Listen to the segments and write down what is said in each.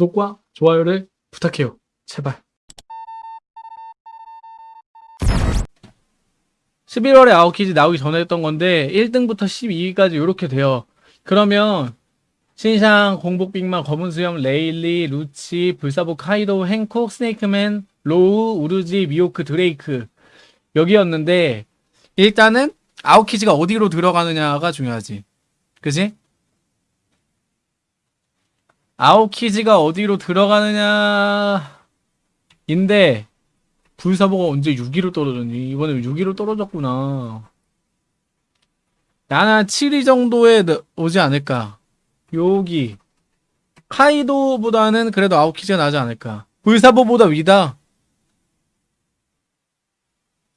구독과 좋아요를 부탁해요. 제발. 11월에 아웃키즈 나오기 전에 했던 건데 1등부터 12위까지 이렇게 돼요. 그러면 신상, 공복빅맘, 검은 수염, 레일리, 루치, 불사보, 카이도, 행콕, 스네이크맨, 로우, 우루지, 미호크, 드레이크 여기였는데 일단은 아웃키즈가 어디로 들어가느냐가 중요하지. 그지? 아웃키즈가 어디로 들어가느냐 인데 불사보가 언제 6위로 떨어졌니? 이번에 6위로 떨어졌구나. 나는 7위 정도에 너- 오지 않을까. 여기 카이도보다는 그래도 아웃키즈가 나지 않을까. 불사보보다 위다.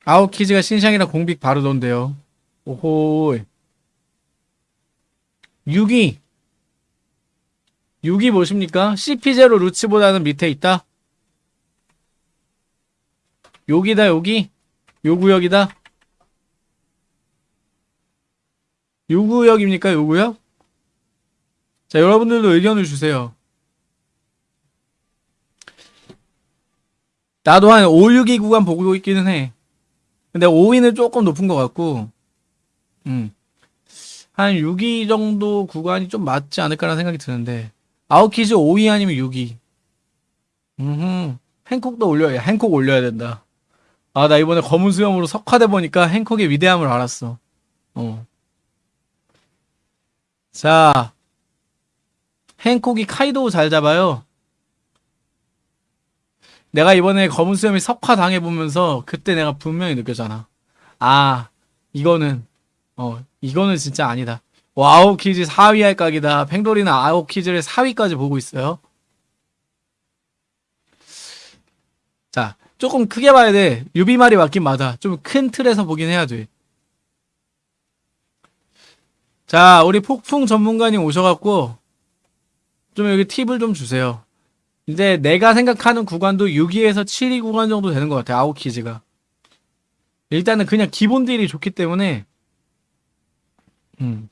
아웃키즈가 신상이라 공빅 바르던데요. 오호. 6위. 6위 보십니까? CP0 루치보다는 밑에 있다. 여기다 여기 요 구역이다 요 구역입니까 요 구역? 자 여러분들도 의견을 주세요 나도 한 5, 6위 구간 보고 있기는 해 근데 5위는 조금 높은 것 같고 음. 한 6위 정도 구간이 좀 맞지 않을까라는 생각이 드는데 아웃키즈 5위 아니면 6위 음 행콕도 올려야 행콕 올려야 된다 아, 나 이번에 검은 수염으로 석화돼 보니까 행콕의 위대함을 알았어. 어. 자, 행콕이 카이도 잘 잡아요. 내가 이번에 검은 수염이 석화 당해보면서 그때 내가 분명히 느꼈잖아. 아, 이거는, 어, 이거는 진짜 아니다. 아웃키즈 4위 할 각이다. 팽돌이는 아웃키즈를 4위까지 보고 있어요. 자, 조금 크게 봐야 돼. 유비 말이 맞긴 맞아. 좀 큰 틀에서 보긴 해야 돼. 자, 우리 폭풍 전문가님 오셔갖고, 좀 여기 팁을 좀 주세요. 이제 내가 생각하는 구간도 6위에서 7위 구간 정도 되는 것 같아, 아웃키즈가. 일단은 그냥 기본 딜이 좋기 때문에, 음.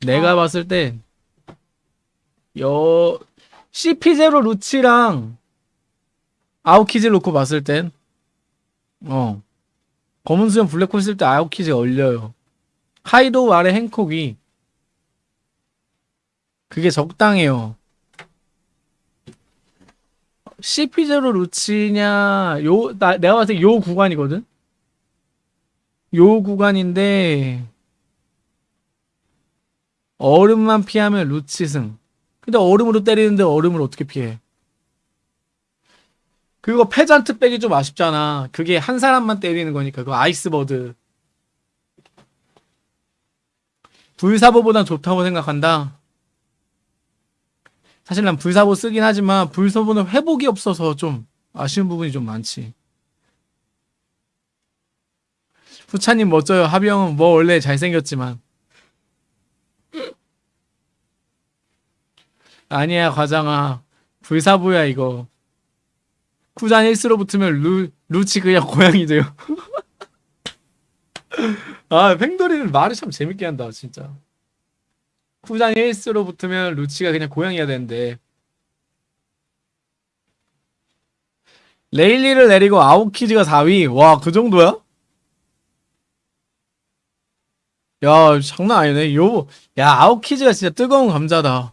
내가 봤을 때, 여, CP0 루치랑 아웃키즈 놓고 봤을 땐, 어, 검은 수염 블랙홀 쓸 때 아웃키즈 얼려요. 카이도 아래 행콕이, 그게 적당해요. CP0 루치냐, 요, 나, 내가 봤을 때 요 구간이거든? 요 구간인데, 얼음만 피하면 루치승. 근데 얼음으로 때리는데 얼음을 어떻게 피해? 그거 페잔트 백이 좀 아쉽잖아. 그게 한 사람만 때리는 거니까. 그거 아이스버드. 불사보보단 좋다고 생각한다. 사실 난 불사보 쓰긴 하지만 불사보는 회복이 없어서 좀 아쉬운 부분이 좀 많지. 후차님 멋져요. 하병은 뭐 원래 잘생겼지만. 아니야 과장아. 불사보야 이거. 쿠잔 1스로 붙으면 루, 루치 그냥 고양이 돼요. 아, 팽돌이는 말을 참 재밌게 한다, 진짜. 쿠잔 1스로 붙으면 루치가 그냥 고양이가 되는데. 레일리를 내리고 아웃키즈가 4위. 와, 그 정도야? 야, 장난 아니네. 요, 야, 아웃키즈가 진짜 뜨거운 감자다.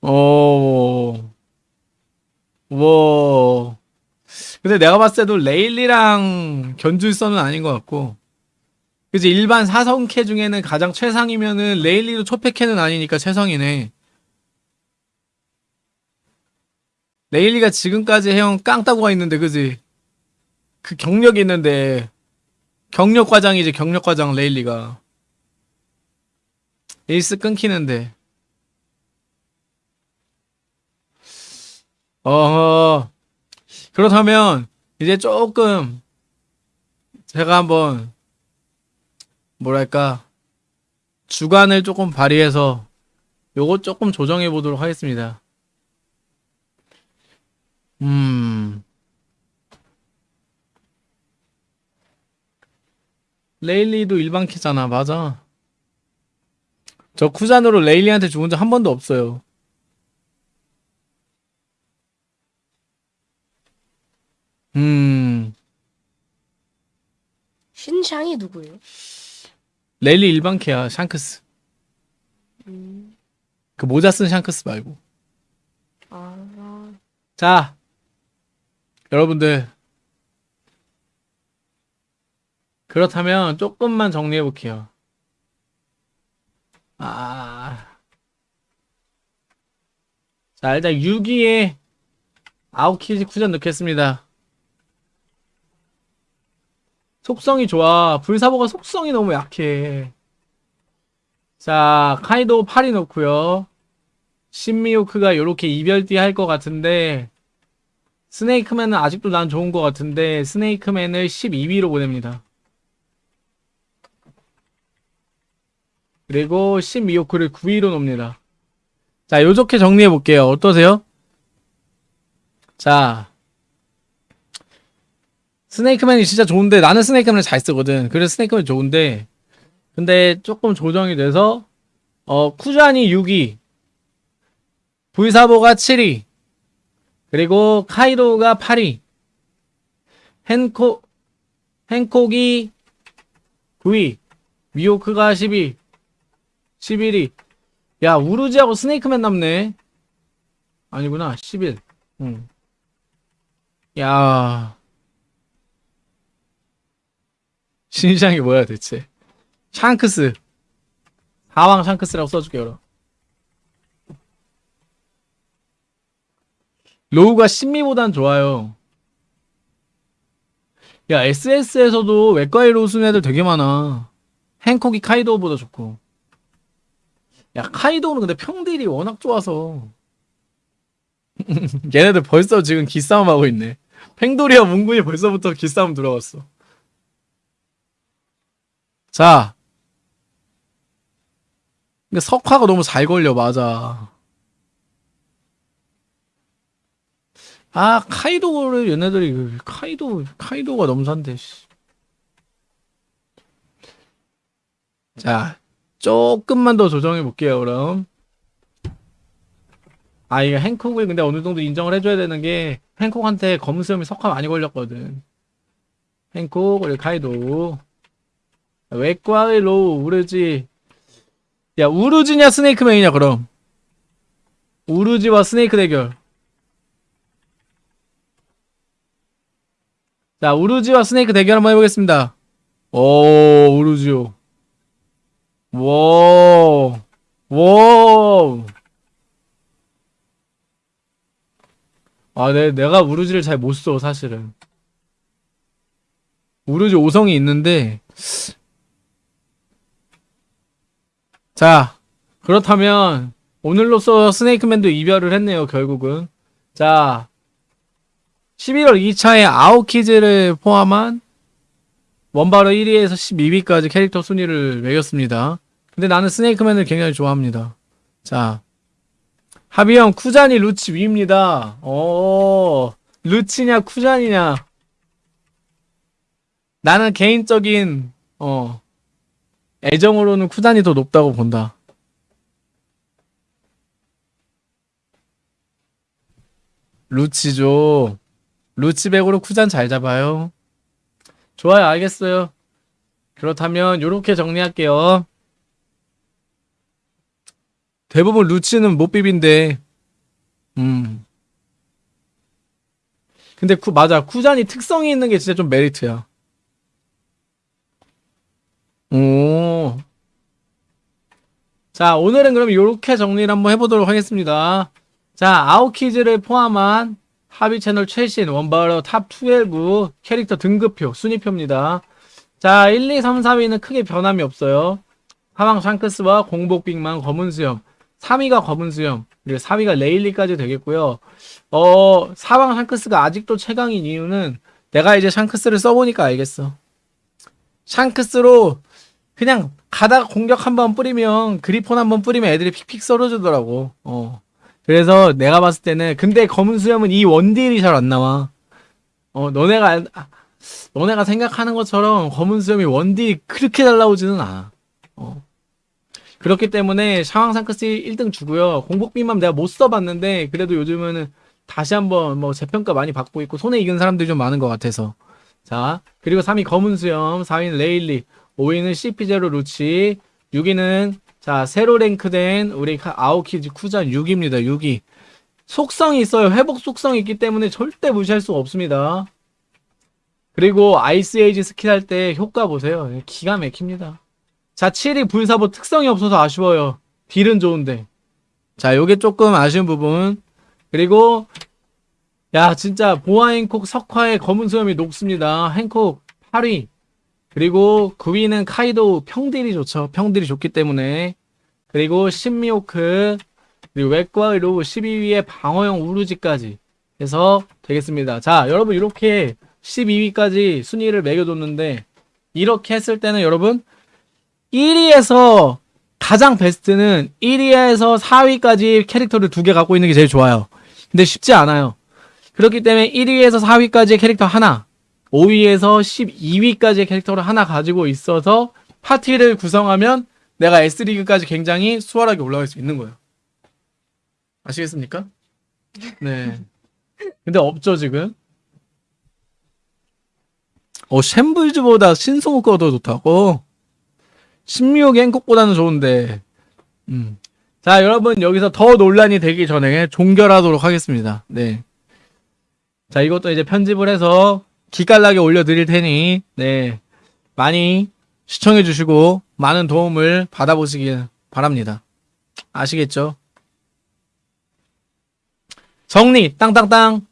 어, 와. 근데 내가 봤을 때도 레일리랑 견줄선은 아닌 것 같고. 그지 일반 사성캐 중에는 가장 최상이면은 레일리도 초패캐는 아니니까 최상이네. 레일리가 지금까지 해온 깡따구가 있는데 그지? 그 경력이 있는데 경력 과장이지 경력 과장 레일리가 에이스 끊기는데 어허. 그렇다면 이제 조금 제가 한번 뭐랄까 주관을 조금 발휘해서 요거 조금 조정해 보도록 하겠습니다. 음. 레일리도 일반 키잖아. 맞아. 저 쿠잔으로 레일리한테 죽은 적 한 번도 없어요. 음, 신샹이 누구예요? 레일리 일반 캐야, 샹크스. 음, 그 모자 쓴 샹크스 말고. 아, 자, 여러분들. 그렇다면 조금만 정리해 볼게요. 아. 자, 일단 6위에 아웃키즈 쿠전 넣겠습니다. 속성이 좋아. 불사보가 속성이 너무 약해. 자, 카이도 8이 넣고요. 신미호크가 요렇게 이별띠 할 것 같은데 스네이크맨은 아직도 난 좋은 것 같은데 스네이크맨을 12위로 보냅니다. 그리고 신미호크를 9위로 놓습니다. 자, 요렇게 정리해 볼게요. 어떠세요? 자, 스네이크맨이 진짜 좋은데 나는 스네이크맨을 잘 쓰거든. 그래서 스네이크맨 좋은데 근데 조금 조정이 돼서 어 쿠잔이 6위 불사보가 7위 그리고 카이도가 8위 헨코 헨콕이 9위 미호크가 10위 11위 야 우르지하고 스네이크맨 남네 아니구나 11 응. 야 신상이 뭐야 대체 샹크스 하왕 샹크스라고 써줄게 그럼 로우가 신미보단 좋아요. 야, SS에서도 외과에 로우 쓰는 애들 되게 많아. 행콕이 카이도우보다 좋고. 야, 카이도우는 근데 평딜이 워낙 좋아서. 얘네들 벌써 지금 기싸움 하고 있네. 팽돌이와 문군이 벌써부터 기싸움 들어갔어. 자. 근데 석화가 너무 잘 걸려, 맞아. 아 카이도를 얘네들이 그 카이도 카이도가 너무 산데 씨. 자 조금만 더 조정해 볼게요 그럼 아 이거 행콕을 근데 어느 정도 인정을 해줘야 되는 게 행콕한테 검은 수염이 석화 많이 걸렸거든 행콕 그리고 카이도 외과의 로우 우르지 야 우르지냐 스네이크맨이냐 그럼 우르지와 스네이크 대결 자, 우루지와 스네이크 대결 한번 해보겠습니다. 오, 우루지요. 와, 와. 아, 내, 내가 우루지를 잘 못 써, 사실은. 우루지 5성이 있는데. 자, 그렇다면, 오늘로써 스네이크맨도 이별을 했네요, 결국은. 자, 11월 2차에 아웃키즈를 포함한 원바로 1위에서 12위까지 캐릭터 순위를 매겼습니다. 근데 나는 스네이크맨을 굉장히 좋아합니다. 자, 하비형 쿠잔이 루치 위입니다. 어, 루치냐 쿠잔이냐. 나는 개인적인 어 애정으로는 쿠잔이 더 높다고 본다. 루치죠. 루치백으로 쿠잔 잘 잡아요. 좋아요, 알겠어요. 그렇다면 요렇게 정리할게요. 대부분 루치는 못 비빈데, 음. 근데 쿠, 맞아. 쿠잔이 특성이 있는 게 진짜 좀 메리트야. 오. 자, 오늘은 그럼 요렇게 정리를 한번 해보도록 하겠습니다. 자, 아오키지를 포함한 합의 채널 최신 원바로 top 12 캐릭터 등급표 순위표입니다. 자 1, 2, 3, 4위는 크게 변함이 없어요. 패왕 샹크스와 공복 빅맘 검은 수염 3위가 검은 수염 그리고 4위가 레일리까지 되겠고요. 어 사왕 샹크스가 아직도 최강인 이유는 내가 이제 샹크스를 써보니까 알겠어. 샹크스로 그냥 가다가 공격 한 번 뿌리면 그리폰 한 번 뿌리면 애들이 픽픽 썰어주더라고. 어. 그래서 내가 봤을 때는 근데 검은 수염은 이 원딜이 잘 안 나와. 어 너네가 아, 너네가 생각하는 것처럼 검은 수염이 원딜이 그렇게 잘 나오지는 않아. 어. 그렇기 때문에 샤왕 상크스 1등 주고요. 공복비만 내가 못 써봤는데 그래도 요즘은 다시 한번 뭐 재평가 많이 받고 있고 손에 익은 사람들이 좀 많은 것 같아서 자 그리고 3위 검은 수염 4위는 레일리 5위는 CP0 루치 6위는 자 새로 랭크된 우리 카- 아오키즈 쿠잔 6위입니다 6위. 속성이 있어요. 회복 속성이 있기 때문에 절대 무시할 수가 없습니다. 그리고 Ice Age 스킬 할 때 효과 보세요. 기가 막힙니다. 자 7위 불사보 특성이 없어서 아쉬워요. 딜은 좋은데. 자 요게 조금 아쉬운 부분. 그리고 야 진짜 보아 행콕 석화의 검은 수염이 녹습니다. 행콕 8위 그리고 9위는 카이도 평딜이 좋죠. 평딜이 좋기 때문에. 그리고 신미호크 그리고 웹과의로 12위에 방어형 우루지까지 해서 되겠습니다. 자 여러분 이렇게 12위까지 순위를 매겨뒀는데 이렇게 했을 때는 여러분 1위에서 가장 베스트는 1위에서 4위까지 캐릭터를 두 개 갖고 있는 게 제일 좋아요. 근데 쉽지 않아요. 그렇기 때문에 1위에서 4위까지의 캐릭터 하나, 5위에서 12위까지의 캐릭터를 하나 가지고 있어서 파티를 구성하면 내가 S리그까지 굉장히 수월하게 올라갈 수 있는 거예요. 아시겠습니까? 네. 근데 없죠, 지금. 어, 쉔블즈보다 신성우가 더 좋다고? 신미호 갱콕보다는 좋은데, 음. 자, 여러분, 여기서 더 논란이 되기 전에 종결하도록 하겠습니다. 네. 자, 이것도 이제 편집을 해서 기깔나게 올려드릴 테니, 네. 많이 시청해 주시고, 많은 도움을 받아보시길 바랍니다. 아시겠죠? 정리, 땅땅땅.